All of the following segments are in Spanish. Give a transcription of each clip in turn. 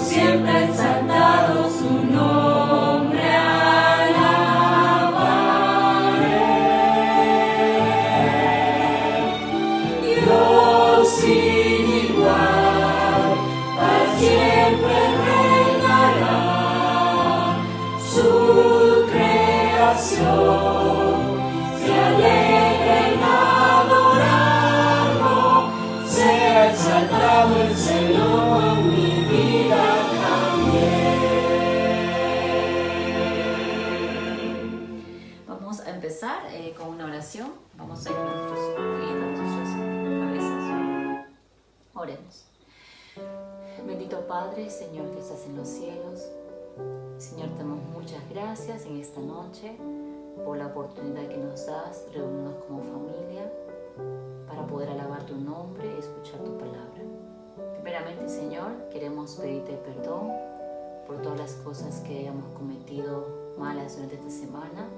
siempre, esta noche por la oportunidad que nos das reunirnos como familia para poder alabar tu nombre y escuchar tu palabra. Primeramente, Señor, queremos pedirte perdón por todas las cosas que hayamos cometido malas durante esta semana.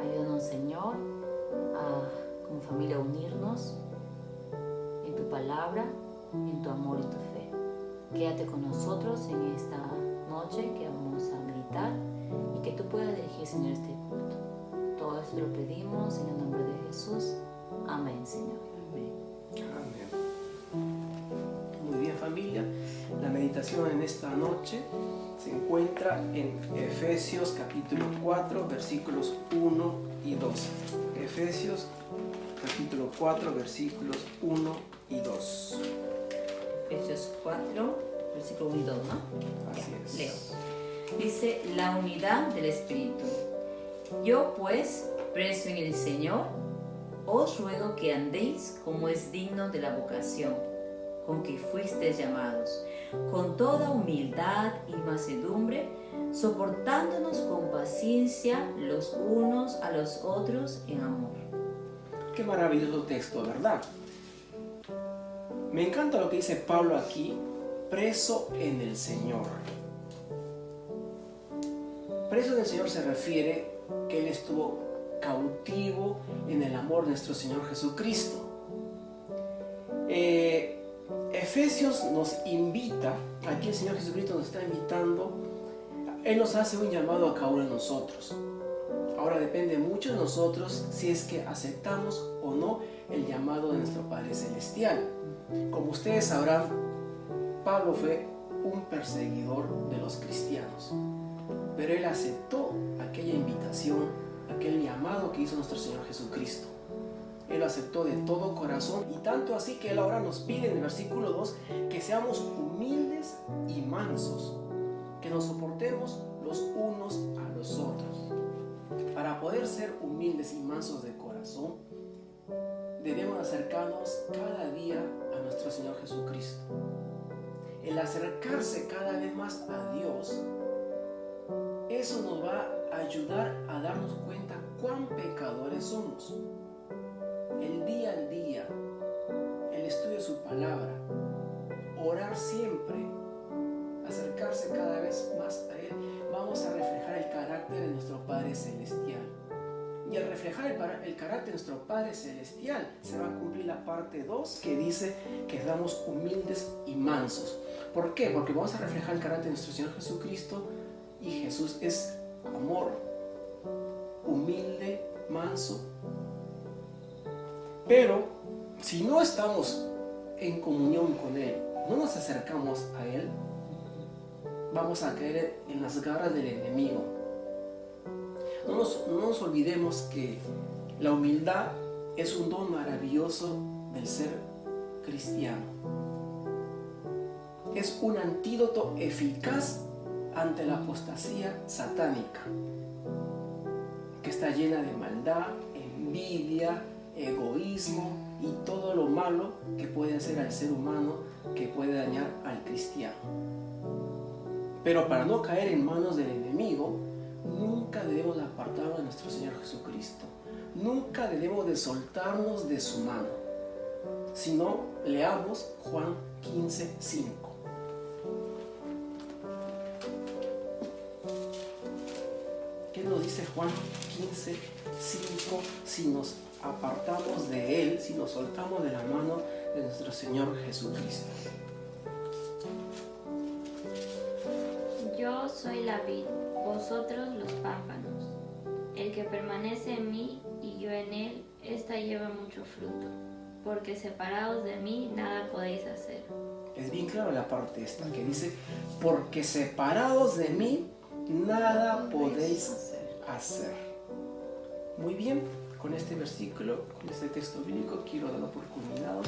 Ayúdanos, Señor, a como familia unirnos en tu palabra, en tu amor y tu fe. Quédate con nosotros en esta noche que vamos a meditar que tú puedas dirigir, Señor, este culto. Todo esto lo pedimos en el nombre de Jesús. Amén, Señor. Amén. Muy bien familia, la meditación en esta noche se encuentra en Efesios capítulo 4 versículos 1 y 2. Efesios capítulo 4 versículos 1 y 2. Efesios 4, versículo 1 y 2, ¿no? Así es. Leo. Dice, la unidad del Espíritu. Yo pues, preso en el Señor, os ruego que andéis como es digno de la vocación con que fuisteis llamados, con toda humildad y mansedumbre, soportándonos con paciencia los unos a los otros en amor. Qué maravilloso texto, ¿verdad? Me encanta lo que dice Pablo aquí, preso en el Señor. Preso en el Señor se refiere que Él estuvo cautivo en el amor de nuestro Señor Jesucristo. Eh, Efesios nos invita, aquí el Señor Jesucristo nos está invitando, Él nos hace un llamado a cada uno de nosotros. Ahora depende mucho de nosotros si es que aceptamos o no el llamado de nuestro Padre Celestial. Como ustedes sabrán, Pablo fue un perseguidor de los cristianos, pero él aceptó aquella invitación, aquel llamado que hizo nuestro Señor Jesucristo. Él aceptó de todo corazón y tanto así que Él ahora nos pide en el versículo 2 que seamos humildes y mansos, que nos soportemos los unos a los otros. Para poder ser humildes y mansos de corazón, debemos acercarnos cada día a nuestro Señor Jesucristo. El acercarse cada vez más a Dios, eso nos va a ayudar a darnos cuenta cuán pecadores somos. El día al día, el estudio de su palabra, orar siempre, acercarse cada vez más a Él, vamos a reflejar el carácter de nuestro Padre Celestial. Y al reflejar el, el carácter de nuestro Padre Celestial, se va a cumplir la parte 2 que dice que seamos humildes y mansos. ¿Por qué? Porque vamos a reflejar el carácter de nuestro Señor Jesucristo y Jesús es amor, humilde, manso. Pero si no estamos en comunión con Él, no nos acercamos a Él, vamos a caer en las garras del enemigo. No nos, no nos olvidemos que la humildad es un don maravilloso del ser cristiano. Es un antídoto eficaz ante la apostasía satánica, que está llena de maldad, envidia, egoísmo y todo lo malo que puede hacer al ser humano, que puede dañar al cristiano. Pero para no caer en manos del enemigo, nunca debemos apartarnos de nuestro Señor Jesucristo. Nunca debemos de soltarnos de su mano. Si no, leamos Juan 15, 5. Dice Juan 15, 5, si nos apartamos de Él, si nos soltamos de la mano de nuestro Señor Jesucristo. Yo soy la vid, vosotros los pámpanos. El que permanece en mí y yo en él, ésta lleva mucho fruto, porque separados de mí nada podéis hacer. Es bien claro la parte esta que dice, porque separados de mí nada podéis hacer. Muy bien, con este versículo, con este texto bíblico, quiero darlo por culminado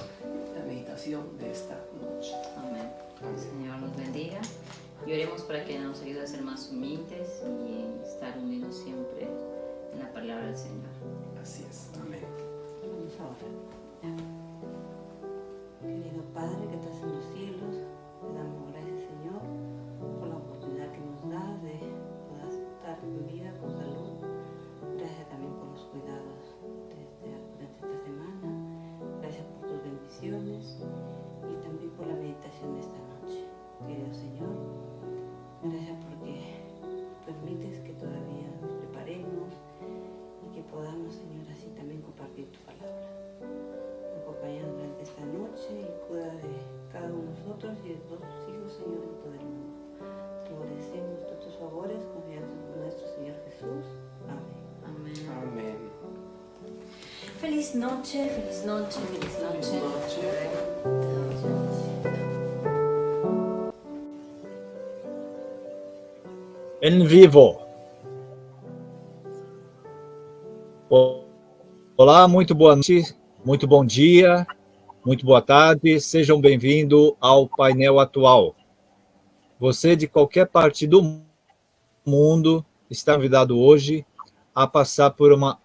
la meditación de esta noche. Amén. El Señor nos bendiga. Y oremos para que nos ayude a ser más humildes y estar unidos siempre en la palabra del Señor. Así es. Amén. Vamos a orar. Querido Padre que estás en los cielos, estar en vida con salud. Gracias también por los cuidados desde, durante esta semana. Gracias por tus bendiciones y también por la meditación de esta noche. Querido Señor, gracias porque permites que todavía nos preparemos y que podamos, Señor, así también compartir tu palabra. Acompañanos durante esta noche y cuida de cada uno de nosotros y de todos tus hijos, Señor, en todo el mundo. Noche, feliz noche, feliz noche. Feliz noche. em vivo. Olá, muito boa noite, muito bom dia, muito boa tarde, sejam bem-vindos ao painel atual. Você de qualquer parte do mundo está convidado hoje a passar por uma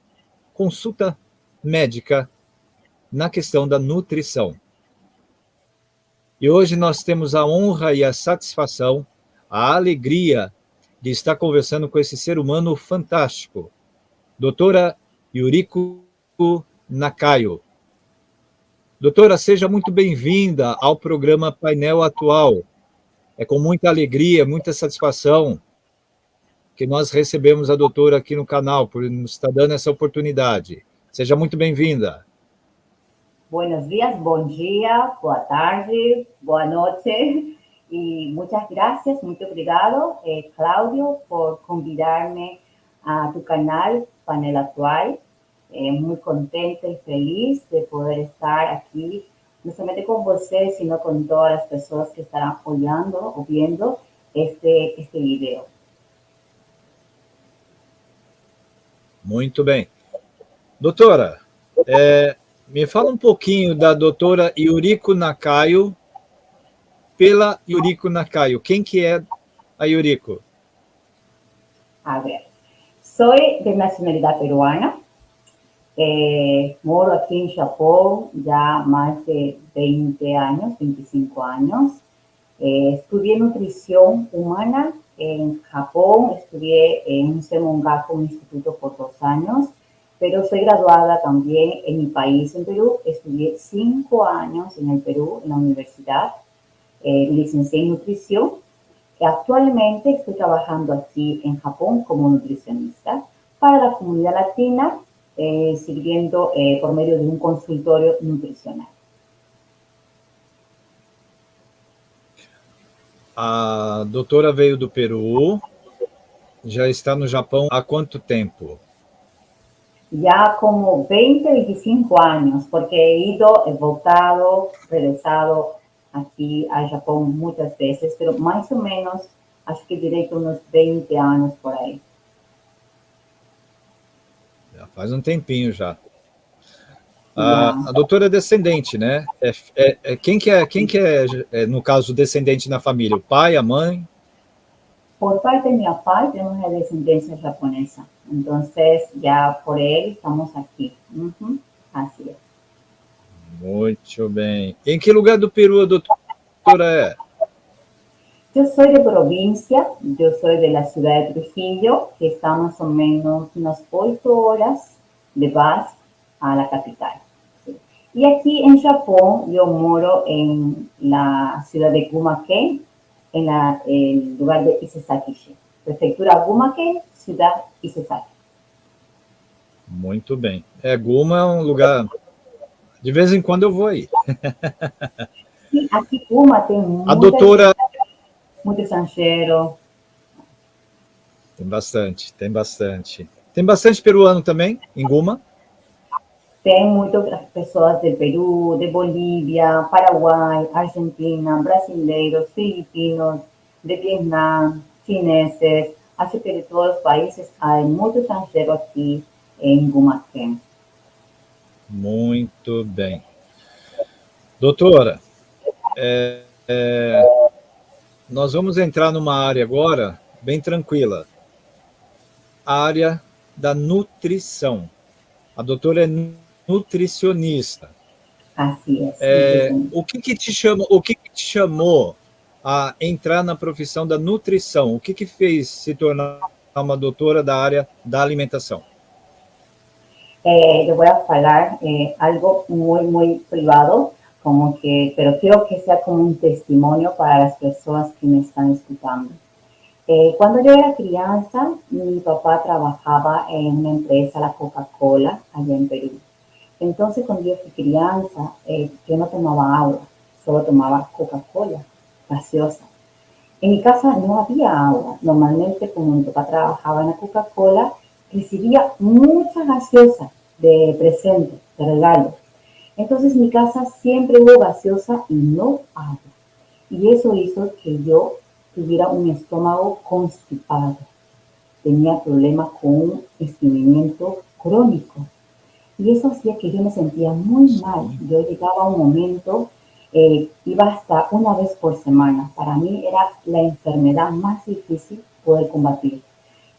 consulta médica na questão da nutrição. E hoje nós temos a honra e a satisfação, a alegria de estar conversando com esse ser humano fantástico, doutora Yuriko Nakayo. Doutora, seja muito bem-vinda ao programa Painel Atual. É com muita alegria, muita satisfação que nós recebemos a doutora aqui no canal, por nos estar dando essa oportunidade. Seja muito bem-vinda. Buenos días, buen día, boa tarde, boa noche y muchas gracias, muy obrigado, eh, Claudio, por convidarme a tu canal Panel Actual. Eh, muy contenta y feliz de poder estar aquí, no solamente con ustedes, sino con todas las personas que estarán apoyando o viendo este, este video. Muito bem. Doutora, é, me fala um pouquinho da doutora Yuriko Nakayo, pela Yuriko Nakayo. Quem que é a Yuriko? A ver, soy de nacionalidad peruana, eh, moro aquí en Japón ya más de 20 años, 25 años. Eh, estudié nutrición humana en Japón, estudié en un Semongaku, un instituto por dos años, pero soy graduada también en mi país, en Perú. Estudié cinco años en el Perú, en la universidad, eh, licencié en nutrición. Actualmente estoy trabajando aquí en Japón como nutricionista para la comunidad latina, eh, sirviendo eh, por medio de un consultorio nutricional. A doutora veio do Peru, já está no Japão há quanto tempo? Ya como 20, 25 años, porque he ido, he voltado, regresado aquí a Japón muchas veces, pero más o menos, acho que diré que unos 20 años por ahí. Já faz um tempinho já. A, a doutora é descendente, né? É, é, é- quem que é, quem que é, é, no caso, descendente na família? O pai, a mãe? Por parte de mi papá tenemos una descendencia japonesa, entonces ya por él estamos aquí. Así es. Muito bem. Em que lugar do Peru a doutora é? Yo soy de provincia, yo soy de la ciudad de Trujillo, que está más o menos unas ocho horas de bus a la capital. Y aquí en Japón yo moro en la ciudad de Gumaken, en la- el lugar de Isesaki-shi. Prefectura Gumaken, ciudad Isesaki. Muito bem. É, Guma é um lugar... De vez em quando eu vou aí. Sim, aqui Guma tem muita, A doutora... muito estrangeiro. Tem bastante, tem bastante. Tem bastante peruano também, em Guma? Tem muitas pessoas do Peru, de Bolívia, Paraguai, Argentina, brasileiros, filipinos, de Vietnã, chineses, acho que de todos os países há muito estrangeiro aqui em Gumaquém. Muito bem. Doutora, é, é, nós vamos entrar numa área agora bem tranquila. A área da nutrição. A doutora é nutricionista. Assim é. é o que, que te chama, o que, que te chamou a entrar na profissão da nutrição? O que, que fez se tornar uma doutora da área da alimentação? Eh, le voy a hablar eh, algo muy, muy privado, como que, pero quiero que sea como un testimonio para las personas que me están escuchando. Eh, cuando yo era crianza, mi papá trabajaba en una empresa, la Coca-Cola, allá en Perú. Entonces, cuando yo fui crianza, eh, yo no tomaba agua, solo tomaba Coca-Cola, gaseosa. En mi casa no había agua. Normalmente, como mi papá trabajaba en la Coca-Cola, recibía mucha gaseosa de presente, de regalo. Entonces, en mi casa siempre hubo gaseosa y no agua. Y eso hizo que yo tuviera un estómago constipado. Tenía problemas con un estreñimiento crónico. Y eso hacía que yo me sentía muy mal. Yo llegaba a un momento, eh, iba hasta una vez por semana. Para mí era la enfermedad más difícil poder combatir.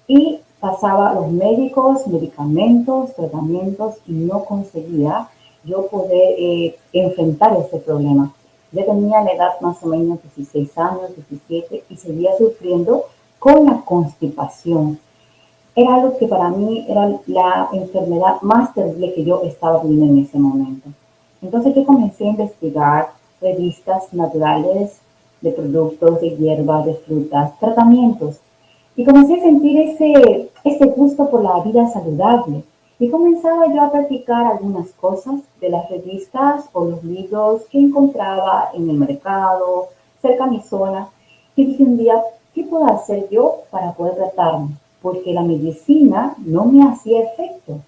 Y pasaba los médicos, medicamentos, tratamientos y no conseguía yo poder eh, enfrentar ese problema. Ya tenía la edad más o menos 16 años, 17 y seguía sufriendo con la constipación era algo que para mí era la enfermedad más terrible que yo estaba viviendo en ese momento. Entonces yo comencé a investigar revistas naturales de productos, de hierbas, de frutas, tratamientos. Y comencé a sentir ese, ese gusto por la vida saludable. Y comenzaba yo a practicar algunas cosas de las revistas o los libros que encontraba en el mercado, cerca de mi zona. Y dije un día, ¿qué puedo hacer yo para poder tratarme? porque la medicina no me hacía efecto.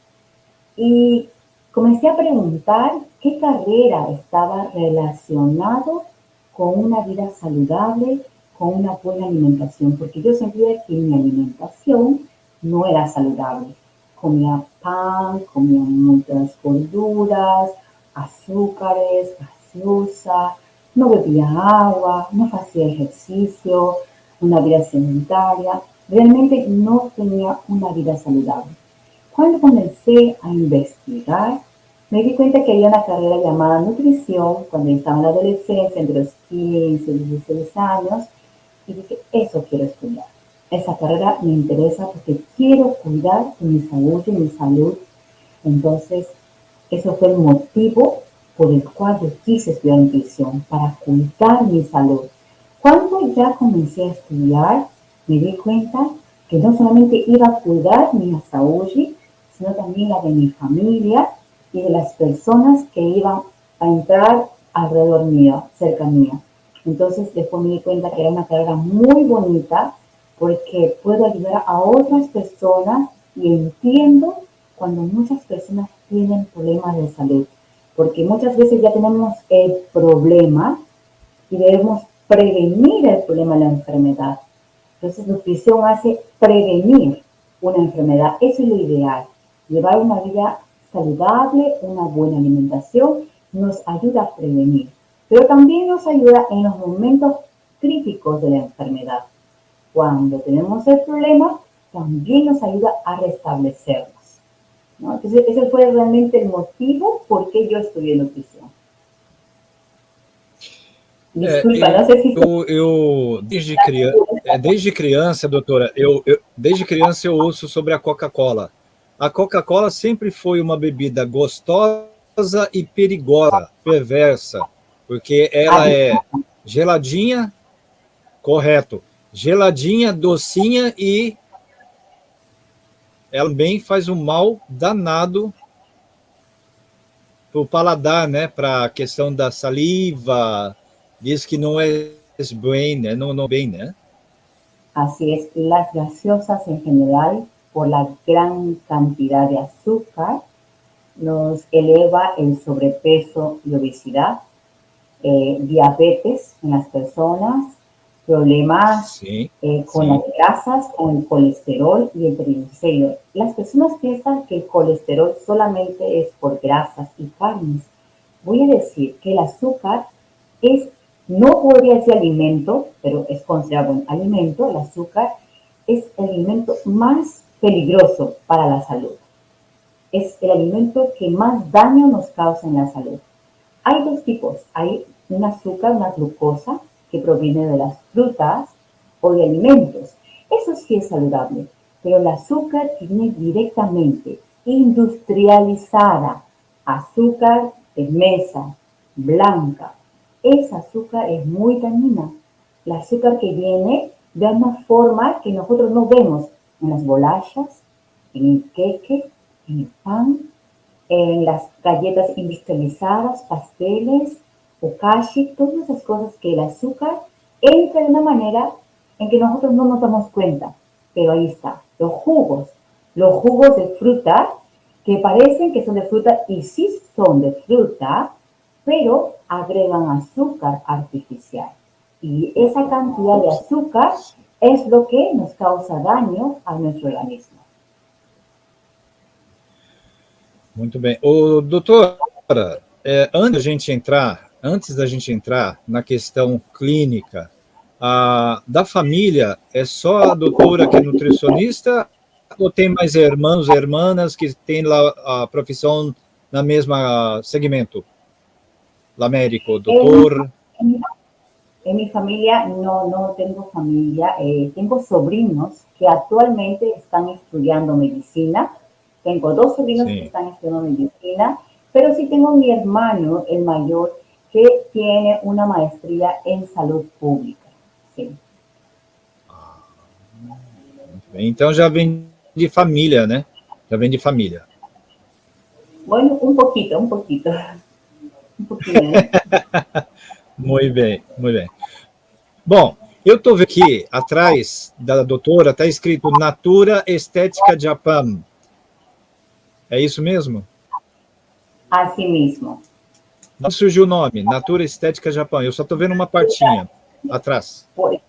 Y comencé a preguntar qué carrera estaba relacionado con una vida saludable, con una buena alimentación, porque yo sentía que mi alimentación no era saludable. Comía pan, comía muchas gorduras, azúcares, gaseosa, no bebía agua, no hacía ejercicio, una vida sedentaria realmente no tenía una vida saludable. Cuando comencé a investigar, me di cuenta que había una carrera llamada nutrición cuando estaba en la adolescencia, entre los 15 y 16 años, y dije, eso quiero estudiar. Esa carrera me interesa porque quiero cuidar de mi salud y mi salud. Entonces, eso fue el motivo por el cual yo quise estudiar nutrición, para cuidar mi salud. Cuando ya comencé a estudiar, me di cuenta que no solamente iba a cuidar mi salud, sino también la de mi familia y de las personas que iban a entrar alrededor mío, cerca mío. Entonces después me di cuenta que era una carrera muy bonita porque puedo ayudar a otras personas y entiendo cuando muchas personas tienen problemas de salud. Porque muchas veces ya tenemos el problema y debemos prevenir el problema de la enfermedad. Entonces, nutrición hace prevenir una enfermedad. Eso es lo ideal. Llevar una vida saludable, una buena alimentación, nos ayuda a prevenir. Pero también nos ayuda en los momentos críticos de la enfermedad. Cuando tenemos el problema, también nos ayuda a restablecernos. Entonces, ese fue realmente el motivo por qué yo estudié nutrición. Desculpa, é, não sei se... Eu, eu desde, criança, é, desde criança, doutora, eu, eu, desde criança eu ouço sobre a Coca-Cola. A Coca-Cola sempre foi uma bebida gostosa e perigosa, perversa, porque ela é geladinha, correto, geladinha, docinha e ela também faz um mal danado para o paladar, né? Para a questão da saliva, diz que não é bem, né? Não, não bem, né? Así es, las gaseosas en general, por la gran cantidad de azúcar, nos eleva el sobrepeso y obesidad, eh, diabetes en las personas, problemas Sí, eh, con sí. las grasas, con el colesterol y el triglicérido. Las personas piensan que el colesterol solamente es por grasas y carnes. Voy a decir que el azúcar es, no podría ser alimento, pero es considerado un alimento. El azúcar es el alimento más peligroso para la salud. Es el alimento que más daño nos causa en la salud. Hay dos tipos. Hay un azúcar, una glucosa, que proviene de las frutas o de alimentos. Eso sí es saludable, pero el azúcar que viene directamente industrializada, azúcar de mesa, blanca, esa azúcar es muy dañina. El azúcar que viene de una forma que nosotros no vemos en las bolachas, en el queque, en el pan, en las galletas industrializadas, pasteles, bokashi, todas esas cosas que el azúcar entra de una manera en que nosotros no nos damos cuenta. Pero ahí está, los jugos, los jugos de fruta que parecen que son de fruta y sí son de fruta, pero agregan azúcar artificial. Y esa cantidad de azúcar es lo que nos causa daño a nuestro organismo. Muito bem. Ô, doutora, é, antes da gente entrar, antes da gente entrar na questão clínica, a, da família, é só a doutora que é nutricionista ou tem mais irmãos e irmãs que têm lá a profissão na mesma segmento? Lá médico, doutor? En mi familia no, no tengo familia, eh, tengo sobrinos que actualmente están estudiando medicina. Tengo dos sobrinos Sí. que están estudiando medicina, pero sí tengo mi hermano, el mayor, que tiene una maestría en salud pública. Sí. Bem. Então já vem de família, né? Já vem de família. Bueno, un poquito, un poquito. Un poquito. ¿eh? Muito bem, muito bem. Bom, eu estou vendo aqui, atrás da doutora, está escrito Natura Estética Japan. É isso mesmo? Así mismo. Não surgiu o nome, Natura Estética Japan. Eu só estou vendo uma partinha atrás. Por-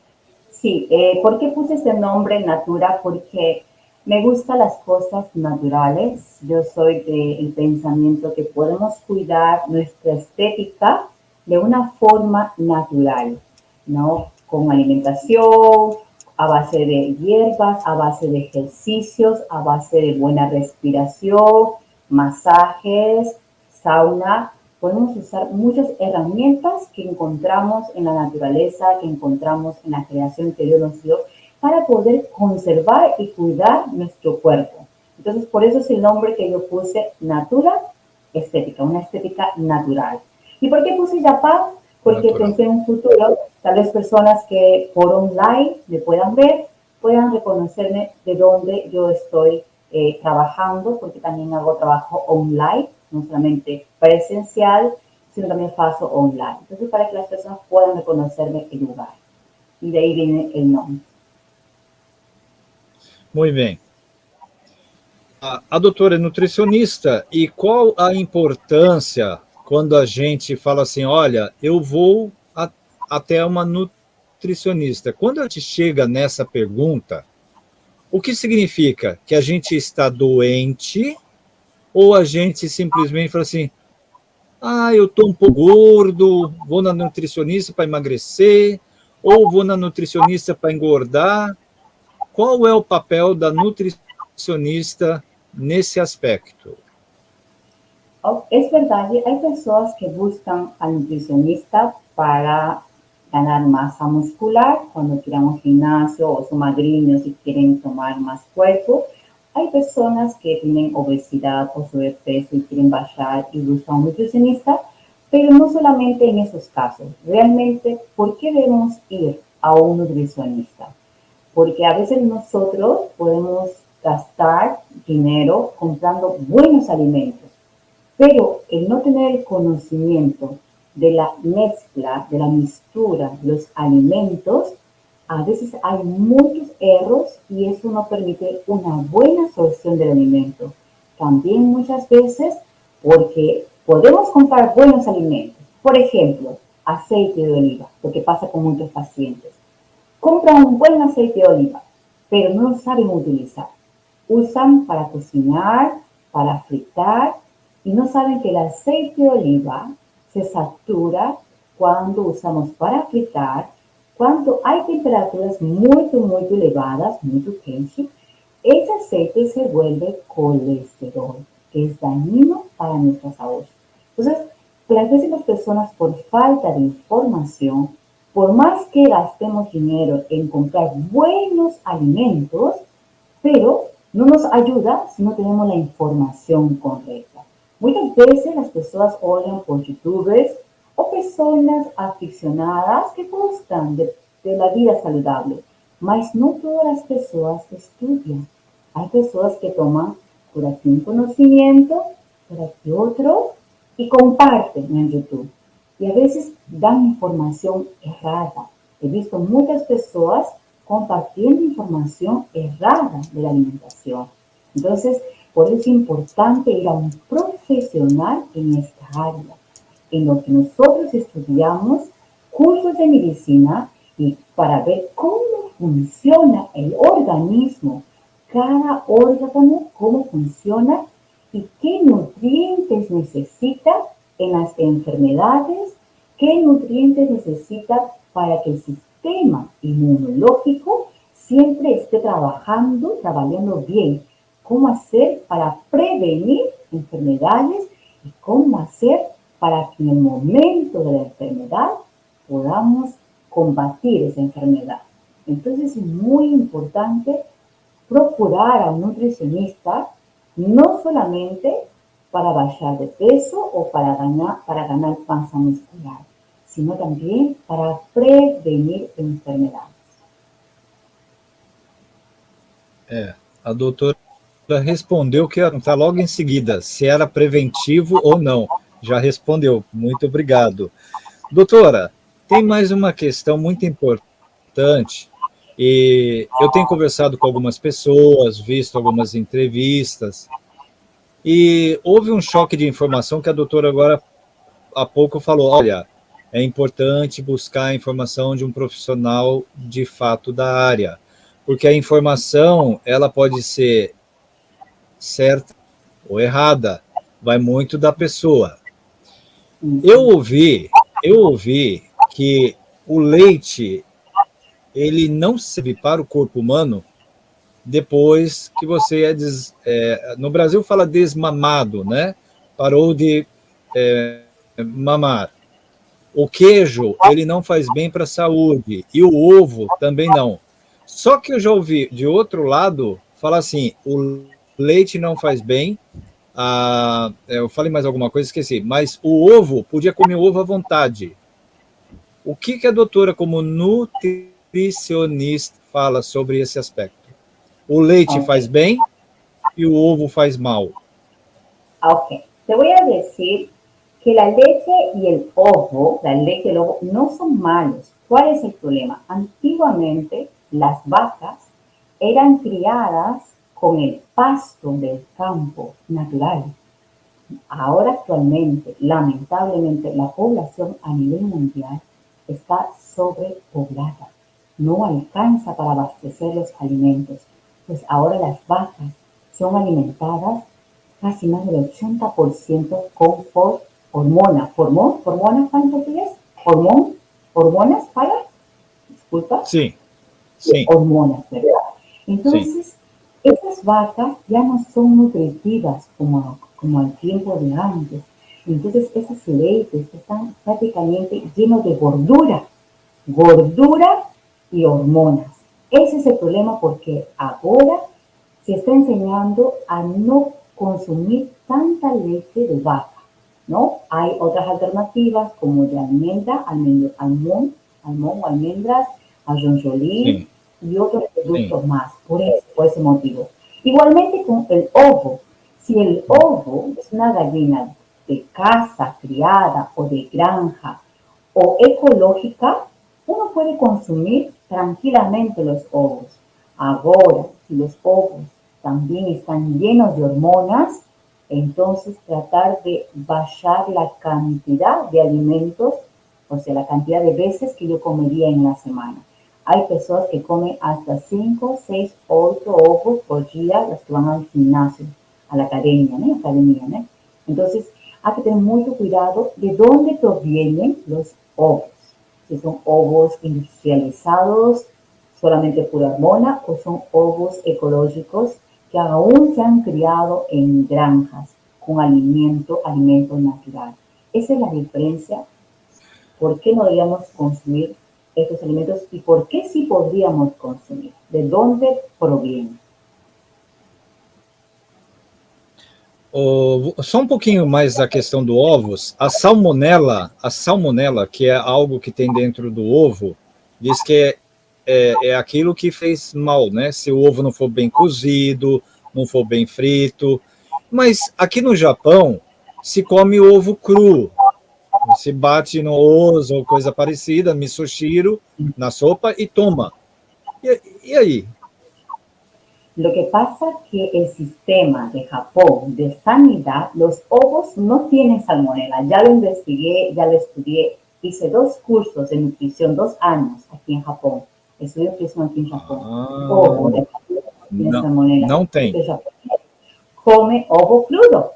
sí, eh, ¿por qué puse ese nombre Natura? Porque me gustan las cosas naturales. Yo soy del pensamiento que podemos cuidar nuestra estética de una forma natural, ¿no? Con alimentación, a base de hierbas, a base de ejercicios, a base de buena respiración, masajes, sauna. Podemos usar muchas herramientas que encontramos en la naturaleza, que encontramos en la creación que Dios nos dio, para poder conservar y cuidar nuestro cuerpo. Entonces, por eso es el nombre que yo puse Natura Estética, una estética natural. ¿Y por qué puse Japan? Porque Natural. pensé en un futuro, tal vez personas que por online me puedan ver, puedan reconocerme de dónde yo estoy eh, trabajando, porque también hago trabajo online, no solamente presencial, sino también paso online. Entonces, para que las personas puedan reconocerme el lugar. Y de ahí viene el nombre. Muito bem. A, a doutora é nutricionista, e qual a importância quando a gente fala assim, olha, eu vou a- até uma nutricionista? Quando a gente chega nessa pergunta, o que significa? Que a gente está doente ou a gente simplesmente fala assim, ah, eu estou um pouco gordo, vou na nutricionista para emagrecer, ou vou na nutricionista para engordar, qual é o papel da nutricionista nesse aspecto? Oh, Es verdad, hay personas que buscan al nutricionista para ganar masa muscular cuando quieren un gimnasio o son madrinos y quieren tomar más cuerpo. Hay personas que tienen obesidad o sobrepeso y quieren bajar y buscan un nutricionista, pero no solamente en esos casos. Realmente, ¿por qué debemos ir a un nutricionista? Porque a veces nosotros podemos gastar dinero comprando buenos alimentos, pero el no tener el conocimiento de la mezcla, de la mistura de los alimentos, a veces hay muchos errores y eso no permite una buena absorción del alimento. También muchas veces porque podemos comprar buenos alimentos, por ejemplo, aceite de oliva, lo que pasa con muchos pacientes. Compran un buen aceite de oliva, pero no lo saben utilizar. Usan para cocinar, para fritar, y no saben que el aceite de oliva se satura cuando usamos para fritar, cuando hay temperaturas muy, muy elevadas, muy quentes, ese aceite se vuelve colesterol, que es dañino para nuestra salud. Entonces, las veces las personas por falta de información, por más que gastemos dinero en comprar buenos alimentos, pero no nos ayuda si no tenemos la información correcta. Muchas veces las personas oyen por youtubers o personas aficionadas que gustan de, de la vida saludable, mas no todas las personas estudian. Hay personas que toman por aquí un conocimiento, por aquí otro, y comparten en YouTube. Y a veces dan información errada. He visto muchas personas compartiendo información errada de la alimentación. Entonces, por eso es importante ir a un profesional en esta área, en lo que nosotros estudiamos cursos de medicina y para ver cómo funciona el organismo, cada órgano, cómo funciona y qué nutrientes necesita en las enfermedades, qué nutrientes necesita para que el sistema inmunológico siempre esté trabajando, trabajando bien. Cómo hacer para prevenir enfermedades y cómo hacer para que en el momento de la enfermedad podamos combatir esa enfermedad. Entonces es muy importante procurar a un nutricionista no solamente para bajar de peso o para ganar, para ganar masa muscular, sino también para prevenir enfermedades. É, a doutora respondeu que perguntar logo em seguida se era preventivo ou não. Já respondeu, muito obrigado. Doutora, tem mais uma questão muito importante e eu tenho conversado com algumas pessoas, visto algumas entrevistas, e houve um choque de informação que a doutora agora há pouco falou, olha, é importante buscar a informação de um profissional de fato da área, porque a informação, ela pode ser certa ou errada, vai muito da pessoa. Eu ouvi, eu ouvi que o leite ele não serve para o corpo humano depois que você é, des, é no Brasil fala desmamado, né? Parou de é, mamar. O queijo, ele não faz bem para a saúde, e o ovo também não. Só que eu já ouvi de outro lado falar assim, o leite não faz bem, a, é, eu falei mais alguma coisa, esqueci, mas o ovo, podia comer ovo à vontade. O que, que a doutora, como nutricionista, fala sobre esse aspecto. O leite okay. faz bem y el ovo faz mal. Ok, te voy a decir que la leche y el ovo, la leche y el ovo, no son malos. ¿Cuál es el problema? Antiguamente las vacas eran criadas con el pasto del campo natural. Ahora actualmente, lamentablemente, la población a nivel mundial está sobrepoblada no alcanza para abastecer los alimentos, pues ahora las vacas son alimentadas casi más del 80% con hormonas. ¿Hormona? ¿Hormonas para en portugués? ¿Hormón? ¿Hormonas para? Disculpa. Sí, sí. Hormonas, ¿verdad? Entonces, esas vacas ya no son nutritivas como, como al tiempo de antes. Entonces, esos leites están prácticamente llenos de gordura. Gordura y hormonas. Ese es el problema porque ahora se está enseñando a no consumir tanta leche de vaca, ¿no? Hay otras alternativas como de almendra, almón, almón o almendras, ajonjolí y otros productos más, por, por ese motivo. Igualmente con el ovo. Si el ovo es una gallina de casa, criada o de granja o ecológica, uno puede consumir tranquilamente los ovos. Ahora, si los ovos también están llenos de hormonas, entonces tratar de bajar la cantidad de alimentos, o sea, la cantidad de veces que yo comería en la semana. Hay personas que comen hasta 5, 6, 8 ovos por día, los que van al gimnasio, a la academia, ¿no? Academia, ¿no? Entonces, hay que tener mucho cuidado de dónde provienen los ovos. Si son ovos industrializados, solamente pura hormona, o son ovos ecológicos que aún se han criado en granjas con alimento, alimento natural. Esa es la diferencia. ¿Por qué no deberíamos consumir estos alimentos y por qué sí podríamos consumir? ¿De dónde provienen? Oh, só um pouquinho mais da questão do ovos. A salmonela, a salmonela, que é algo que tem dentro do ovo, diz que é, é, é, aquilo que fez mal, né? Se o ovo não for bem cozido, não for bem frito. Mas aqui no Japão, se come ovo cru. Se bate no osso ou coisa parecida, misoshiro, na sopa e toma. E, e aí? Lo que pasa que el sistema de Japón de sanidad, los ovos no tienen salmonela. Ya lo investigué, ya lo estudié. Hice dos cursos de nutrición, dos años aquí en Japón. Estudié nutrición aquí en Japón. Ah, ovo de Japón no tiene no, salmonela. não tem. Come ovo crudo.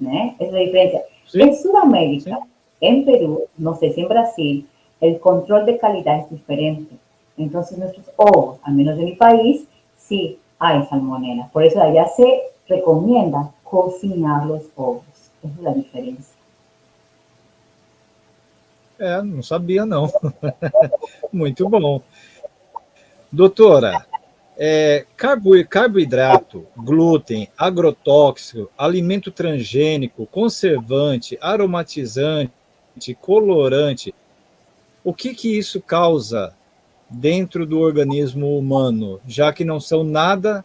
¿eh? Esa es la diferencia. Sí. En Sudamérica, en Perú, no sé si en Brasil, el control de calidad es diferente. Entonces nuestros ovos, al menos de mi país, sí hay salmonela. Por eso allá se recomienda cocinar los ovos. Esa es la diferencia. É, não sabia não. Muito bom. Doutora, é, carbo, carboidrato, glúten, agrotóxico, alimento transgênico, conservante, aromatizante, colorante, o que que isso causa dentro do organismo humano, já que não são nada,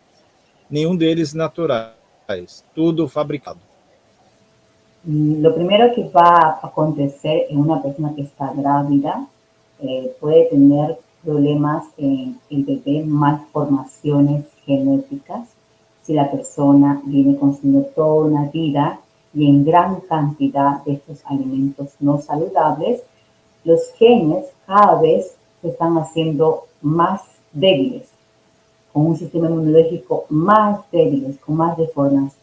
nenhum deles naturais, tudo fabricado? Lo primero que va a acontecer en una persona que está grávida eh, puede tener problemas en el bebé, malformaciones genéticas, si la persona viene consumiendo toda una vida y en gran cantidad de estos alimentos no saludables, los genes cada vez se están haciendo más débiles, con un sistema inmunológico más débiles, con más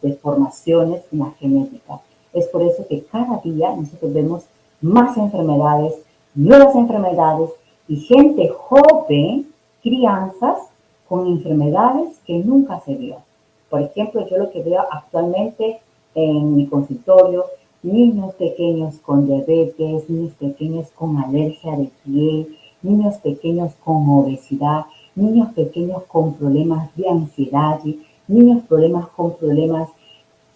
deformaciones en la genética. Es por eso que cada día nosotros vemos más enfermedades, nuevas enfermedades y gente joven, crianzas con enfermedades que nunca se vio. Por ejemplo, yo lo que veo actualmente en mi consultorio, niños pequeños con diabetes, niños pequeños con alergia de piel, niños pequeños con obesidad, niños pequeños con problemas de ansiedad, niños problemas con problemas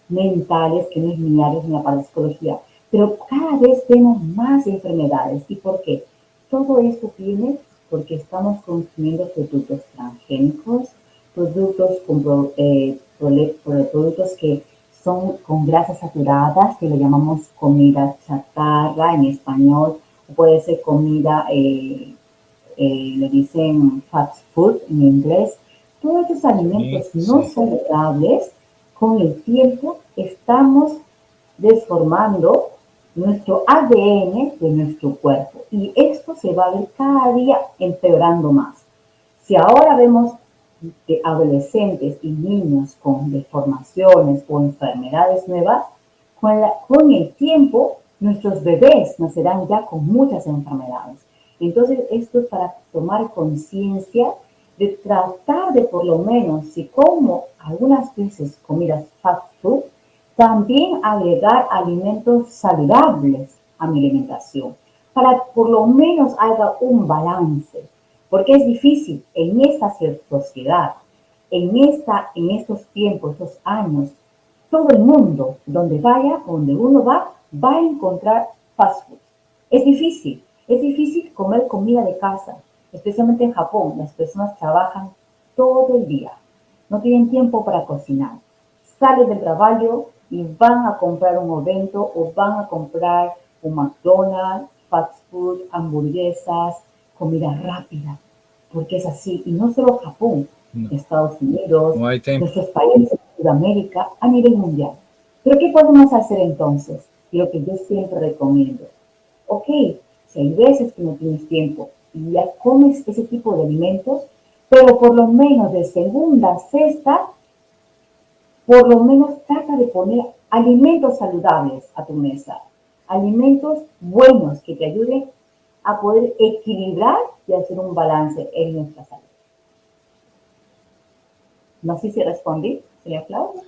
mentales que no es mi área, es la parapsicología. Pero cada vez vemos más enfermedades. ¿Y por qué? Todo esto viene porque estamos consumiendo productos transgénicos, productos, con, eh, productos que son con grasas saturadas, que le llamamos comida chatarra en español, puede ser comida, eh, eh, le dicen fast food en inglés. Todos estos alimentos Sí, no saludables, con el tiempo estamos desformando nuestro ADN de nuestro cuerpo y esto se va a ver cada día empeorando más. Si ahora vemos de adolescentes y niños con deformaciones o enfermedades nuevas, con, la- con el tiempo nuestros bebés nacerán ya con muchas enfermedades. Entonces esto es para tomar conciencia de tratar de por lo menos, si como algunas veces comidas fast food, también agregar alimentos saludables a mi alimentación, para por lo menos haga un balance, porque es difícil en esta sociedad, en, esta, en estos tiempos, estos años, todo el mundo, donde vaya, donde uno va, va a encontrar fast food. Es difícil, es difícil comer comida de casa, especialmente en Japón, las personas trabajan todo el día. no tienen tiempo para cocinar. Salen del trabajo y van a comprar un evento o van a comprar un McDonald's, fast food, hamburguesas, comida rápida, porque es así. Y no solo Japón, Mm. Estados Unidos, No nuestros países de Sudamérica, a nivel mundial. Pero ¿qué podemos hacer entonces? Lo que yo siempre recomiendo. Ok, si hay veces que no tienes tiempo y ya comes ese tipo de alimentos, pero por lo menos de segunda a sexta, por lo menos trata de poner alimentos saludables a tu mesa. Alimentos buenos que te ayuden a poder equilibrar y hacer un balance en nuestra salud. No sei se respondi, Cláudia?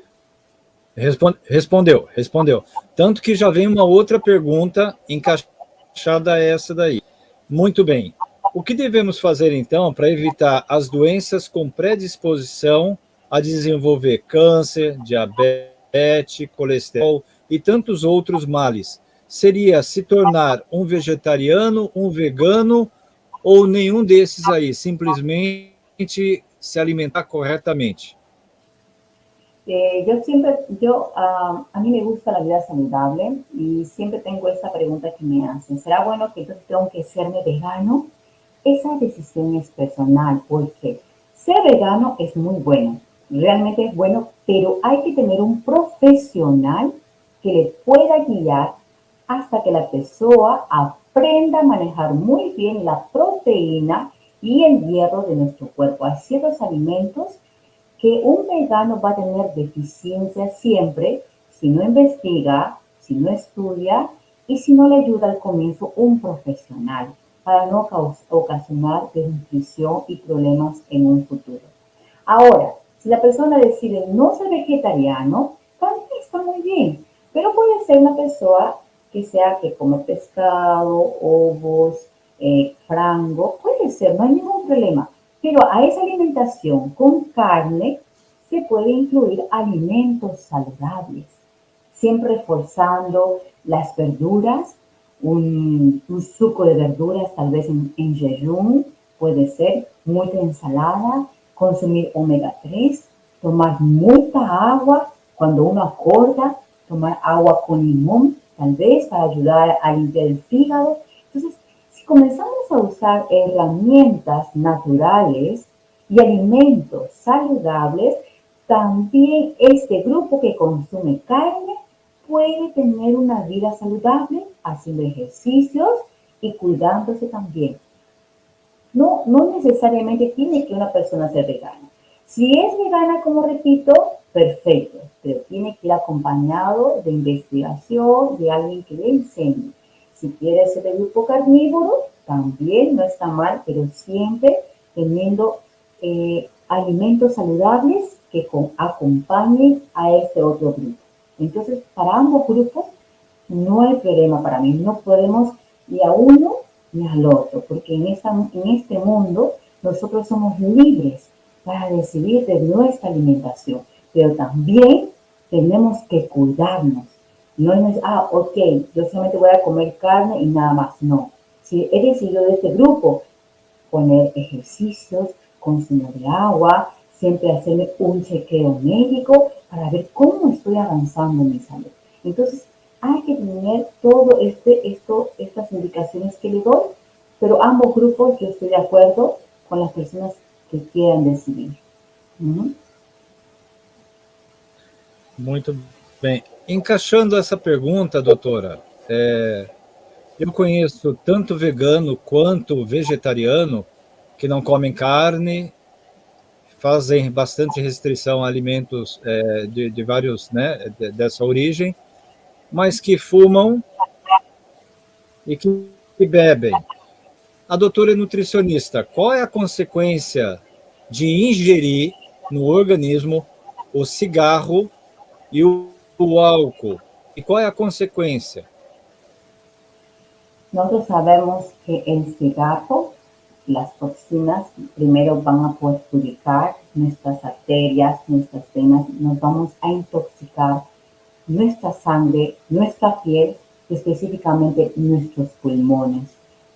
Respon- Respondeu, respondeu. Tanto que já vem uma outra pergunta encaixada essa daí. Muito bem. O que devemos fazer, então, para evitar as doenças com predisposição a desenvolver câncer, diabetes, colesterol e tantos outros males? Seria se tornar um vegetariano, um vegano ou nenhum desses aí? Simplesmente se alimentar corretamente. Eh, yo siempre, yo, ah, a mí me gusta la vida saludable y siempre tengo esa pregunta que me hacen. ¿Será bueno que yo tengo que serme vegano? Esa decisión es personal porque ser vegano es muy bueno, realmente es bueno, pero hay que tener un profesional que le pueda guiar hasta que la persona aprenda a manejar muy bien la proteína y el hierro de nuestro cuerpo. Hay ciertos alimentos que un vegano va a tener deficiencia siempre si no investiga, si no estudia y si no le ayuda al comienzo un profesional para no ocasionar desnutrición y problemas en un futuro. Ahora, si la persona decide no ser vegetariano, también está muy bien, pero puede ser una persona que sea que come pescado, ovos, eh, frango, puede ser, no hay ningún problema. Pero a esa alimentación con carne se puede incluir alimentos saludables, siempre reforzando las verduras, un, suco de verduras tal vez en, en puede ser mucha ensalada, consumir omega 3, tomar mucha agua cuando uno acorda, tomar agua con limón tal vez para ayudar a limpiar el fígado. Entonces, si comenzamos a usar herramientas naturales y alimentos saludables, también este grupo que consume carne puede tener una vida saludable haciendo ejercicios y cuidándose también. No, no necesariamente tiene que una persona ser vegana. Si es vegana, como repito, perfecto, pero tiene que ir acompañado de investigación, de alguien que le enseñe. Si quiere ser de grupo carnívoro, también no está mal, pero siempre teniendo eh, alimentos saludables que acompañen a este otro grupo. Entonces, para ambos grupos no hay problema para mí. No podemos ni a uno ni al otro, porque en, en este mundo nosotros somos libres para decidir de nuestra alimentación, pero también tenemos que cuidarnos. No es, ah, ok, yo solamente voy a comer carne y nada más. No. Si he decidido de este grupo poner ejercicios, consumo de agua, siempre hacerme un chequeo médico para ver cómo estoy avanzando en mi salud. Entonces, hay que tener todo este, esto, estas indicaciones que le doy, pero ambos grupos yo estoy de acuerdo con las personas que quieran decidir. Muito bem. Encaixando essa pergunta, doutora, é, eu conheço tanto vegano quanto vegetariano que não comem carne, fazem bastante restrição a alimentos é, de, de vários, né, de- dessa origem, mas que fumam e que, que bebem. A doutora é nutricionista. Qual é a consequência de ingerir no organismo o cigarro e o, o álcool? E qual é a? Nosotros sabemos que el cigarro, las toxinas, primero van a perjudicar nuestras arterias, nuestras venas, nos vamos a intoxicar nuestra sangre, nuestra piel, específicamente nuestros pulmones,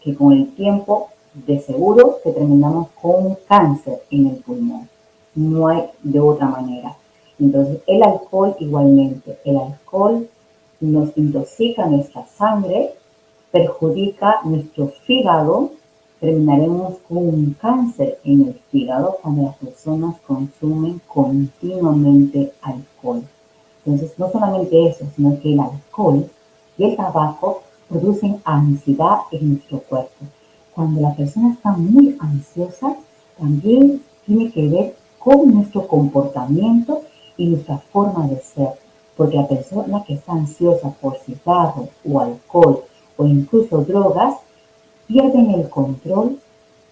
que con el tiempo, de seguro, que terminamos con un cáncer en el pulmón. no hay de otra manera. Entonces, el alcohol igualmente, el alcohol nos intoxica nuestra sangre, perjudica nuestro fígado, terminaremos con un cáncer en el fígado cuando las personas consumen continuamente alcohol. Entonces, no solamente eso, sino que el alcohol y el tabaco producen ansiedad en nuestro cuerpo. Cuando la persona está muy ansiosa, también tiene que ver con nuestro comportamiento y nuestra forma de ser. Porque la persona que está ansiosa por cigarro o alcohol o incluso drogas, pierden el control,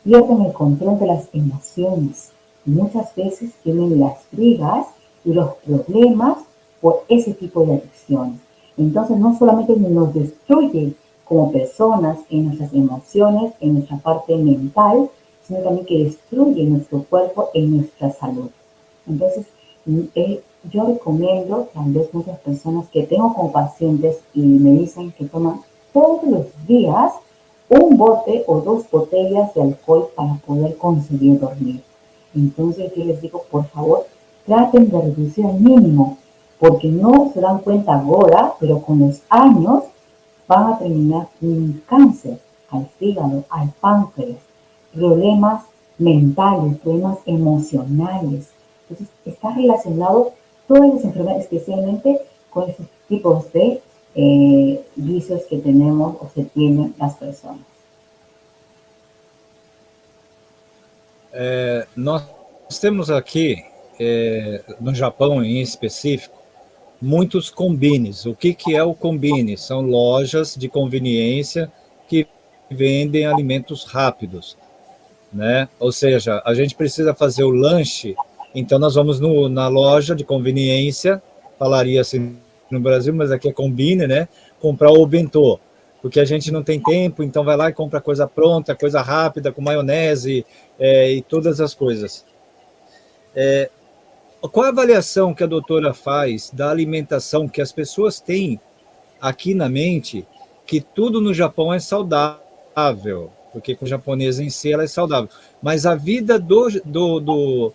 pierden el control de las emociones. muchas veces tienen las brigas y los problemas por ese tipo de adicciones. Entonces no solamente nos destruye como personas en nuestras emociones, en nuestra parte mental, sino también que destruye nuestro cuerpo en nuestra salud. Entonces, eh, yo recomiendo, tal vez muchas personas que tengo como pacientes y me dicen que toman todos los días un bote o dos botellas de alcohol para poder conseguir dormir. Entonces yo les digo, por favor, traten de reducir al mínimo, porque no se dan cuenta ahora, pero con los años van a terminar un cáncer al fígado, al páncreas, problemas mentales, problemas emocionales. Entonces está relacionado todas las enfermedades, especialmente con esos tipos de eh, vicios que tenemos o que tienen las personas. É, nós temos aqui, é, no Japão em específico, muitos combines. O que, que é o combine? São lojas de conveniência que vendem alimentos rápidos. Né? Ou seja, a gente precisa fazer o lanche, então nós vamos no, na loja de conveniência, falaria assim no Brasil, mas aqui é combine, né? Comprar o bentô, porque a gente não tem tempo, então vai lá e compra coisa pronta, coisa rápida, com maionese é, e todas as coisas. É, qual a avaliação que a doutora faz da alimentação que as pessoas têm aqui na mente, que tudo no Japão é saudável, porque com o japonês em si ela é saudável, mas a vida do, do, do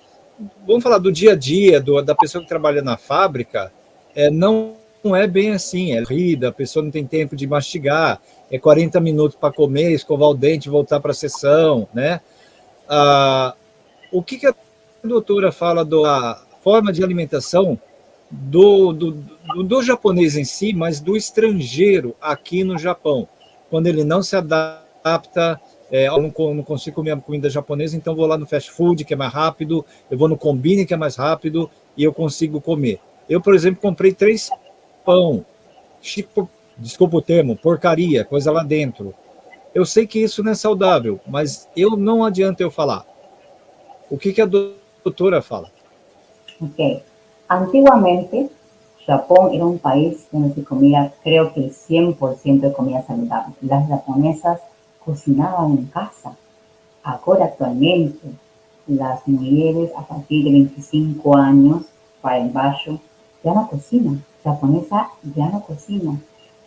vamos falar do dia a dia, do, da pessoa que trabalha na fábrica, é, não não é bem assim, é rida, a pessoa não tem tempo de mastigar, é 40 minutos para comer, escovar o dente, voltar para a sessão, né? Ah, o que, que a doutora fala da forma de alimentação do, do, do, do japonês em si, mas do estrangeiro aqui no Japão, quando ele não se adapta é, eu não, não, consigo comer comida japonesa, então vou lá no fast food, que é mais rápido, eu vou no combine, que é mais rápido, e eu consigo comer. Eu, por exemplo, comprei três pão, tipo, desculpa o termo, porcaria, coisa lá dentro. Eu sei que isso não é saudável, mas eu não adianta eu falar. O que, que a doutora fala? Ok. Antiguamente, Japón era un país donde se comía, creo que el 100% de comida saludable. Las japonesas cocinaban en casa. Ahora, actualmente, las mujeres a partir de 25 años para el bajo ya no cocinan japonesa ya no cocina.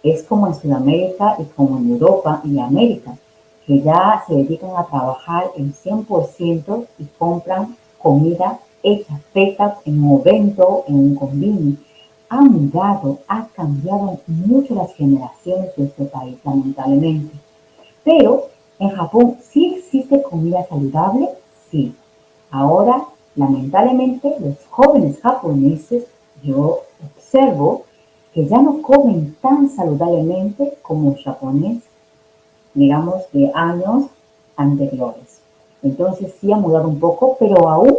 Es como en Sudamérica y como en Europa y América, que ya se dedican a trabajar el 100% y compran comida hecha, feita en un evento, en un convini. Ha mudado, ha cambiado mucho las generaciones de este país, lamentablemente. Pero en Japón sí existe comida saludable, sí. Ahora, lamentablemente, los jóvenes japoneses, yo observo que ya no comen tan saludablemente como japonés, digamos, de años anteriores. Entonces sí ha mudado un poco, pero aún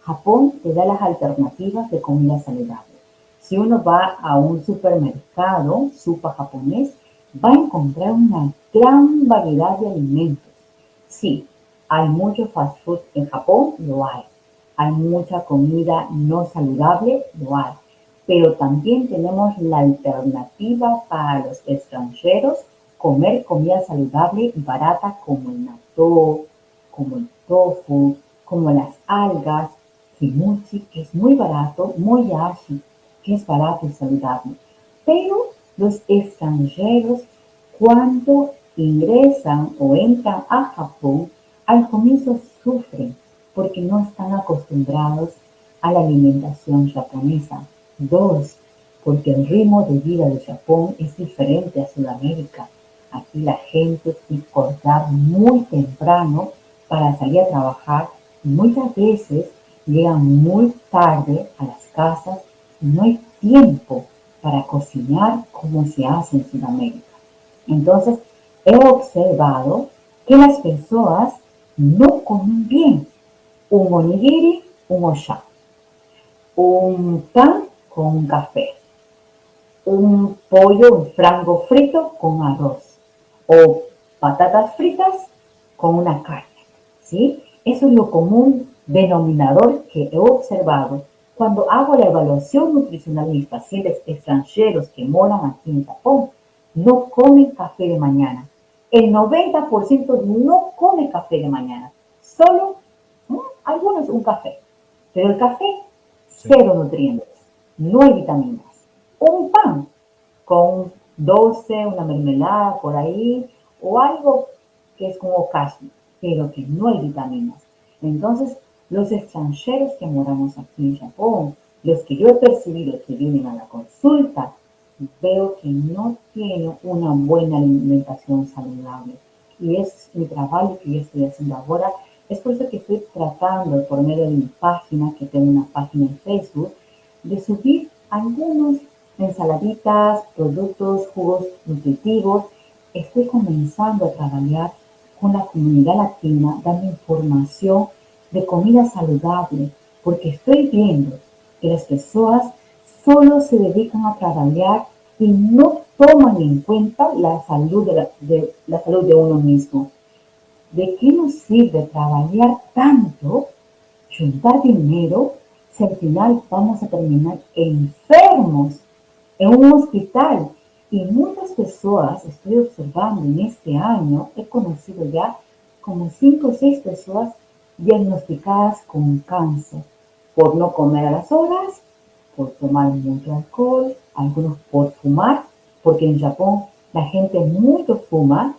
Japón te da las alternativas de comida saludable. Si uno va a un supermercado, super japonés, va a encontrar una gran variedad de alimentos. Sí, hay mucho fast food en Japón, lo hay. Hay mucha comida no saludable, lo hay pero también tenemos la alternativa para los extranjeros, comer comida saludable y barata como el natto, como el tofu, como las algas, kimuchi, que es muy barato, moyashi, que es barato y saludable. Pero los extranjeros, cuando ingresan o entran a Japón, al comienzo sufren porque no están acostumbrados a la alimentación japonesa. Dos, porque el ritmo de vida de Japón es diferente a Sudamérica. Aquí la gente tiene que cortar muy temprano para salir a trabajar. Muchas veces llegan muy tarde a las casas no hay tiempo para cocinar como se hace en Sudamérica. Entonces, he observado que las personas no comen bien. Un onigiri, un osha. Un pan con café. Un pollo, un frango frito con arroz. O patatas fritas con una carne. ¿Sí? Eso es lo común denominador que he observado cuando hago la evaluación nutricional de mis pacientes extranjeros que moran aquí en Japón. No comen café de mañana. El 90% no come café de mañana. Solo algunos un café. Pero el café, cero nutrientes. No hay vitaminas. Un pan con dulce, una mermelada por ahí, o algo que es como casi, pero que no hay vitaminas. Entonces, los extranjeros que moramos aquí en Japón, los que yo he percibido que vienen a la consulta, veo que no tienen una buena alimentación saludable. Y es mi trabajo que yo estoy haciendo ahora. Es por eso que estoy tratando, por medio de mi página, que tengo una página en Facebook, de subir algunos ensaladitas, productos, jugos nutritivos. Estoy comenzando a trabajar con la comunidad latina, dando información de comida saludable, porque estoy viendo que las personas solo se dedican a trabajar y no toman en cuenta la salud de, la, salud de uno mismo. ¿De qué nos sirve trabajar tanto, juntar dinero, si al final vamos a terminar enfermos en un hospital? Y muchas personas, estoy observando en este año, he conocido ya como cinco o seis personas diagnosticadas con cáncer por no comer a las horas, por tomar mucho alcohol, algunos por fumar, porque en Japón la gente mucho fuma,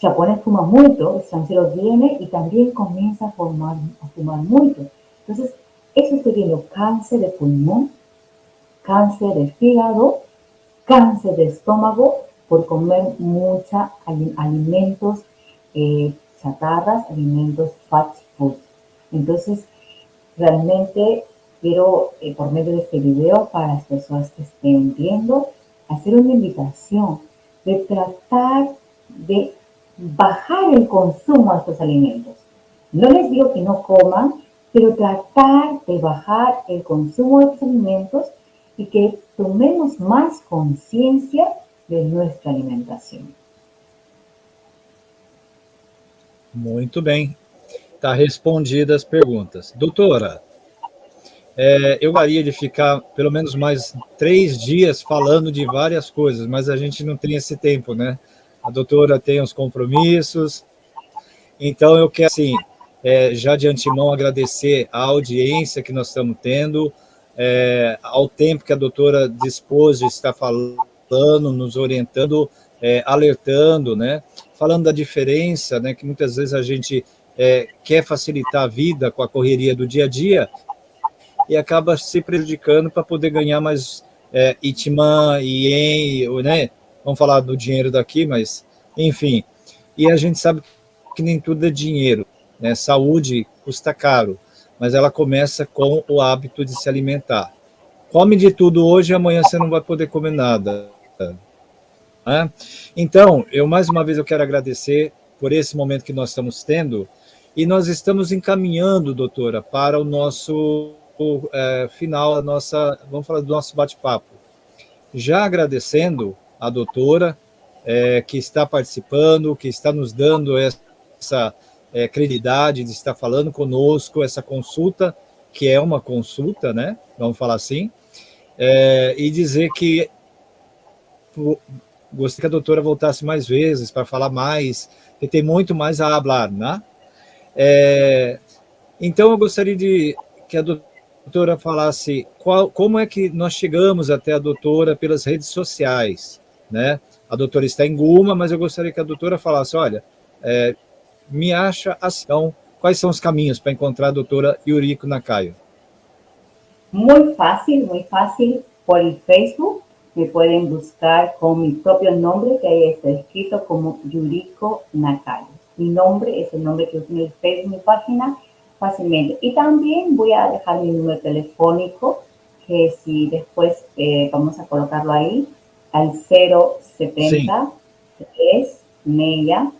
japonés fuma mucho, extranjeros viene y también comienza a, fumar, a fumar mucho. Entonces, eso estoy viendo cáncer de pulmón, cáncer de fígado, cáncer de estómago por comer muchos alimentos eh, chatarras, alimentos fat Entonces, realmente quiero, eh, por medio de este video, para las personas que estén viendo, hacer una invitación de tratar de bajar el consumo de estos alimentos. No les digo que no coman, pero tratar de bajar el consumo de estos alimentos y que tomemos más conciencia de nuestra alimentación. Muito bem. Está respondidas as perguntas. Doutora, é, eu gostaria de ficar pelo menos mais três dias falando de várias coisas, mas a gente não tem esse tempo, né? A doutora tem os compromissos, então eu quero, assim, é, já de antemão agradecer a audiência que nós estamos tendo, é, ao tempo que a doutora dispôs de estar falando, nos orientando, é, alertando, né? Falando da diferença, né? Que muitas vezes a gente é, quer facilitar a vida com a correria do dia a dia e acaba se prejudicando para poder ganhar mais é, Itman, Ien, né? Vamos falar do dinheiro daqui, mas, enfim. E a gente sabe que nem tudo é dinheiro, né? Saúde custa caro, mas ela começa com o hábito de se alimentar. Come de tudo hoje, amanhã você não vai poder comer nada. Né? Então, eu mais uma vez eu quero agradecer por esse momento que nós estamos tendo, e nós estamos encaminhando, doutora, para o nosso é, final, a nossa, vamos falar do nosso bate-papo. Já agradecendo a doutora é, que está participando, que está nos dando essa é, credibilidade de estar falando conosco, essa consulta, que é uma consulta, né? Vamos falar assim, é, e dizer que gostaria que a doutora voltasse mais vezes para falar mais, que tem muito mais a falar, né? É, então, eu gostaria de que a doutora falasse qual, como é que nós chegamos até a doutora pelas redes sociais, né? A doutora está em Guma, mas eu gostaria que a doutora falasse, olha, é, me acha assim, então, quais são os caminhos para encontrar a doutora Yuriko Nakayo? Muy fácil, muy fácil. Por Facebook me pueden buscar con mi propio nombre, que ahí está escrito como Yuriko Nakaya. Mi nombre es el nombre que uso en el Facebook, mi página, fácilmente. Y también voy a dejar mi número telefónico, que si después eh, vamos a colocarlo ahí, al 070 3 media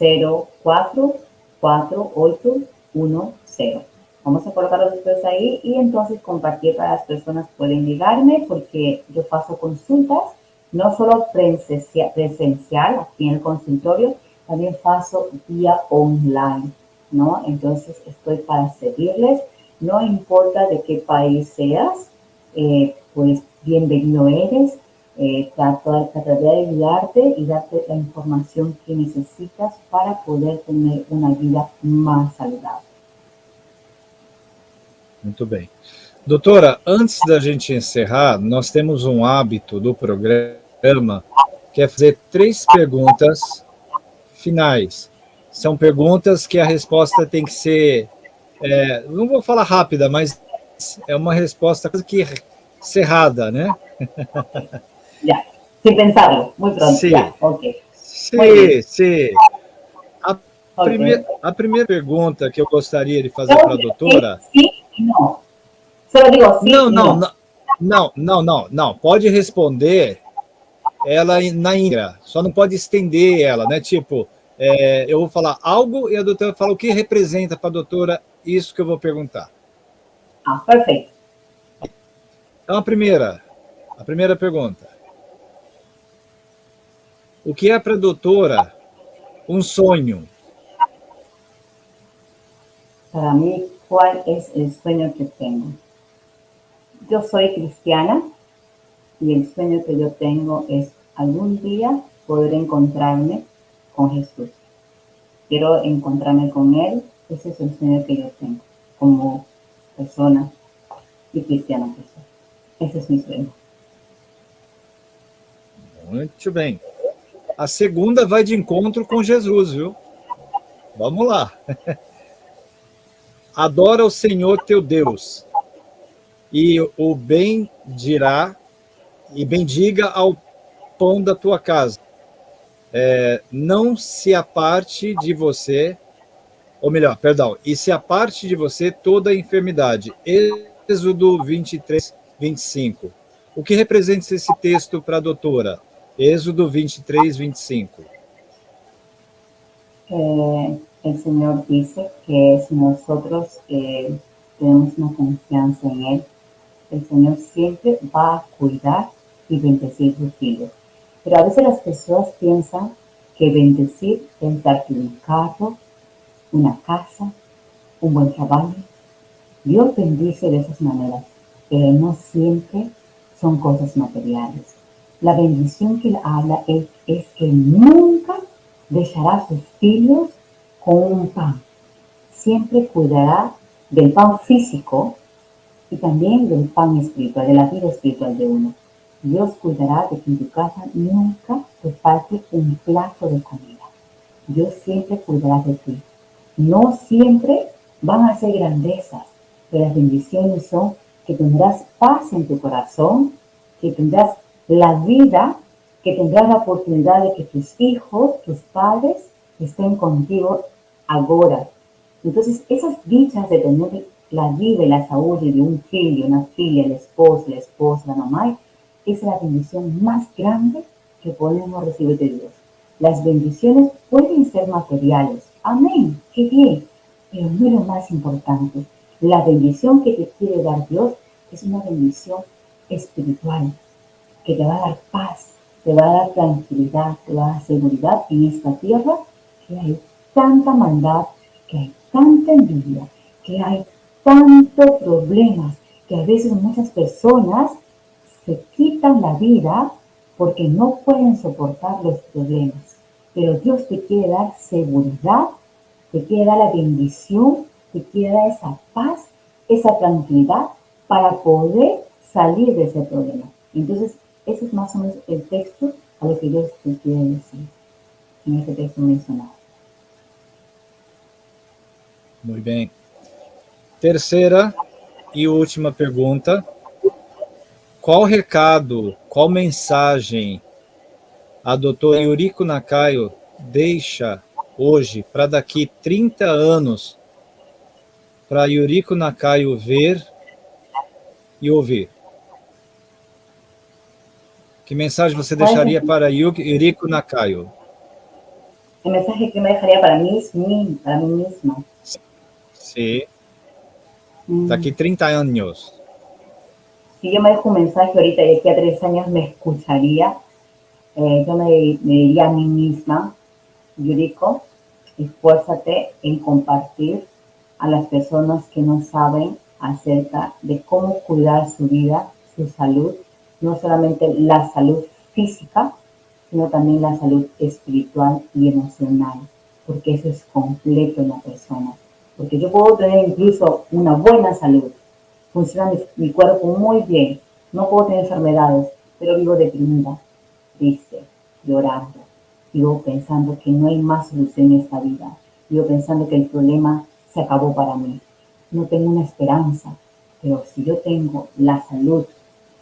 04 4810. Vamos a colocarlo después ahí y entonces compartir para las personas pueden llegarme porque yo paso consultas, no solo presencial aquí en el consultorio, también paso vía online, ¿no? Entonces estoy para servirles, no importa de qué país seas, eh, pues bienvenido eres, eh, trataré de ayudarte y darte la información que necesitas para poder tener una vida más saludable. Muito bem. Doutora, antes da gente encerrar, nós temos um hábito do programa que é fazer três perguntas finais. São perguntas que a resposta tem que ser, é, não vou falar rápida, mas é uma resposta quase que cerrada, né? Já, sem muito pronto. Sim, Ya, ok. sim, sim. A, prime a primeira pergunta que eu gostaria de fazer para a doutora... Sim, sim, não. Só digo sim Não, não, não, não, não, não, não. Pode responder ela na íntegra, só não pode estender ela, né? Tipo, é, eu vou falar algo e a doutora fala o que representa para a doutora isso que eu vou perguntar. Ah, perfeito. Então, a primeira, a primeira pergunta. O que é para a doutora um sonho? Para mí, ¿cuál es el sueño que tengo? Yo soy cristiana y el sueño que yo tengo es algún día poder encontrarme con Jesús. Quiero encontrarme con Él, ese es el sueño que yo tengo como persona y cristiana que soy. Ese es mi sueño. Muito bem. A segunda vai de encontro com Jesus, viu? Vamos lá. Adora o Senhor teu Deus, e o bem dirá, e bendiga ao pão da tua casa. É, não se aparte de você, ou melhor, perdão, e se aparte de você toda a enfermidade. Êxodo 23, 25. O que representa esse texto para a doutora? Êxodo 23, 25. Eh, el Señor que si nosotros eh, tenemos una confianza en Él, el Señor siempre va a cuidar y bendecir hijos. Pero a veces las personas piensan que bendecir es darte un carro, una casa, un buen trabajo. Dios bendice de esas maneras, pero no siempre son cosas materiales. La bendición que él habla es, es que nunca dejará a sus hijos con un pan. Siempre cuidará del pan físico y también del pan espiritual, de la vida espiritual de uno. Dios cuidará de que en tu casa nunca te falte un plato de comida. Dios siempre cuidará de ti. No siempre van a ser grandezas, pero las bendiciones son que tendrás paz en tu corazón, que tendrás la vida, que tendrás la oportunidad de que tus hijos, tus padres, estén contigo ahora. Entonces, esas dichas de tener la vida y la salud de un hijo, una filla, el esposo, la esposa, la mamá, es la bendición más grande que podemos recibir de Dios. Las bendiciones pueden ser materiales. Amén, qué bien. Pero no es lo más importante. La bendición que te quiere dar Dios es una bendición espiritual, que te va a dar paz, te va a dar tranquilidad, te va a dar seguridad en esta tierra que hay tanta maldad, que hay tanta envidia, que hay tantos problemas, que a veces muchas personas se quitan la vida porque no pueden soportar los problemas. Pero Dios te quiere dar seguridad, te quiere dar la bendición, te quiere dar esa paz, esa tranquilidad para poder salir de ese problema. Entonces, ese es más o menos el texto a lo que Dios te quiere decir en este texto mencionado. Muy bem. Terceira, e última pergunta. Qual recado, qual mensagem a doutora Yuriko Nakayo deixa hoje para daqui 30 anos para Yuriko Nakayo ver e ouvir? Que mensagem você deixaria para Yuriko Nakayo? El mensaje que me dejaría para mí, para mí misma. Sí. Daqui 30 años. Si yo me dejo un mensaje ahorita y aquí a tres años me escucharía, eh, yo me, me, diría a mí misma, Yuriko, esfuérzate en compartir a las personas que no saben acerca de cómo cuidar su vida, su salud, no solamente la salud física, sino también la salud espiritual y emocional, porque eso es completo en la persona. Porque yo puedo tener incluso una buena salud, funciona mi, mi cuerpo muy bien, no puedo tener enfermedades, pero vivo deprimida, triste, llorando, vivo pensando que no hay más solución en esta vida, vivo pensando que el problema se acabó para mí, no tengo una esperanza, pero si yo tengo la salud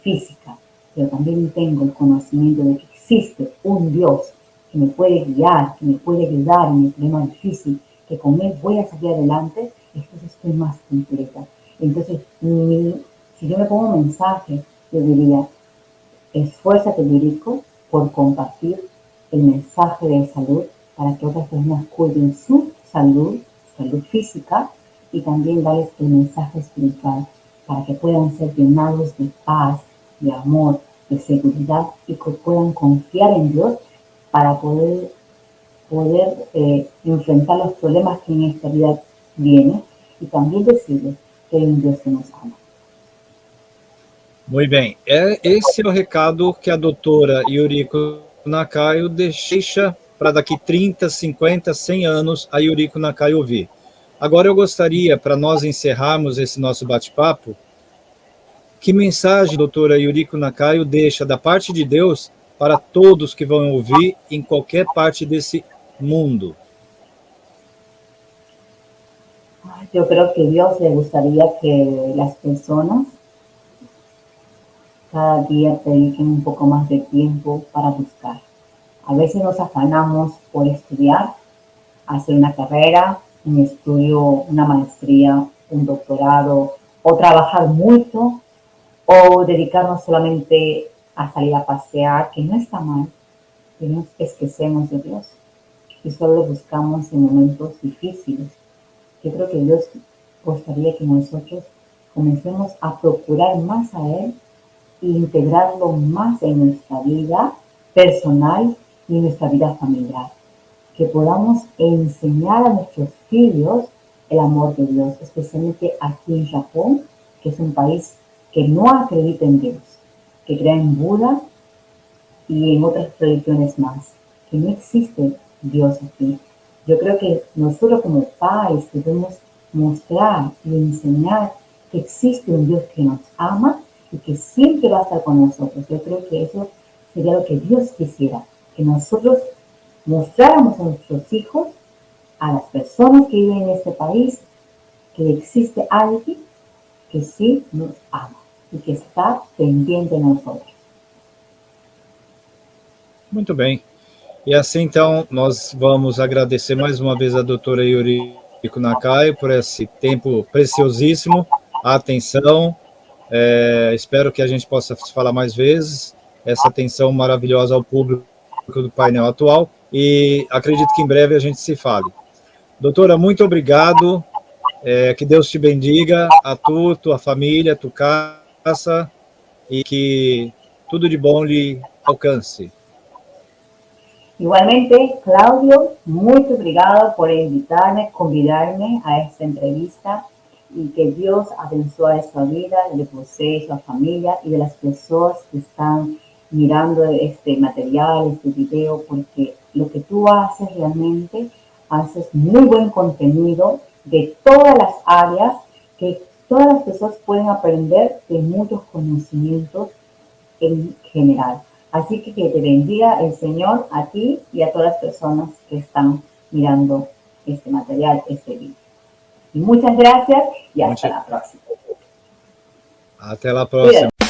física, pero también tengo el conocimiento de que existe un Dios que me puede guiar, que me puede ayudar en el problema difícil, que con Él voy a salir adelante, entonces estoy más completa. Entonces, si yo me pongo un mensaje, yo diría, esfuérzate, Lirico, por compartir el mensaje de salud para que otras personas cuiden su salud, salud física, y también darles el mensaje espiritual para que puedan ser llenados de paz, de amor, de seguridad y que puedan confiar en Dios para poder, poder eh, enfrentar los problemas que en esta vida vienen. Y también decirles Muito bem. É, esse é o recado que a doutora Yuriko Nakayo deixa para daqui 30, 50, 100 anos a Yuriko Nakayo ouvir. Agora eu gostaria, para nós encerrarmos esse nosso bate-papo, que mensagem, doutora Yuriko Nakayo, deixa da parte de Deus para todos que vão ouvir em qualquer parte desse mundo? Yo creo que Dios le gustaría que las personas cada día dediquen un poco más de tiempo para buscar. A veces nos afanamos por estudiar, hacer una carrera, un estudio, una maestría, un doctorado, o trabajar mucho, o dedicarnos solamente a salir a pasear, que no está mal, que no esquecemos de Dios y solo lo buscamos en momentos difíciles. Yo creo que Dios gustaría que nosotros comencemos a procurar más a Él e integrarlo más en nuestra vida personal y en nuestra vida familiar. Que podamos enseñar a nuestros hijos el amor de Dios, especialmente aquí en Japón, que es un país que no acredita en Dios, que cree en Buda y en otras religiones más, que no existe Dios aquí. Yo creo que nosotros como padres debemos mostrar y enseñar que existe un Dios que nos ama y que siempre va a estar con nosotros. Yo creo que eso sería lo que Dios quisiera, que nosotros mostráramos a nuestros hijos, a las personas que viven en este país, que existe alguien que sí nos ama e que está pendiente de nós outros. Muito bem. E assim, então, nós vamos agradecer mais uma vez a doutora Yuriko Nakai por esse tempo preciosíssimo, a atenção, é, espero que a gente possa falar mais vezes, essa atenção maravilhosa ao público do painel atual, e acredito que em breve a gente se fale. Doutora, muito obrigado, é, que Deus te bendiga, a tu, tua família, tu casa, y que todo de bom le alcance. Igualmente, Claudio, muy obrigado por invitarme, convidarme a esta entrevista y que Dios abençoe su vida, de você, su familia y de las personas que están mirando este material, este video, porque lo que tú haces realmente, haces muy buen contenido de todas las áreas que todas las personas pueden aprender de muchos conocimientos en general. Así que que te bendiga el Señor a ti y a todas las personas que están mirando este material, este video. Y muchas gracias y hasta la próxima. Até a próxima. Cuídate.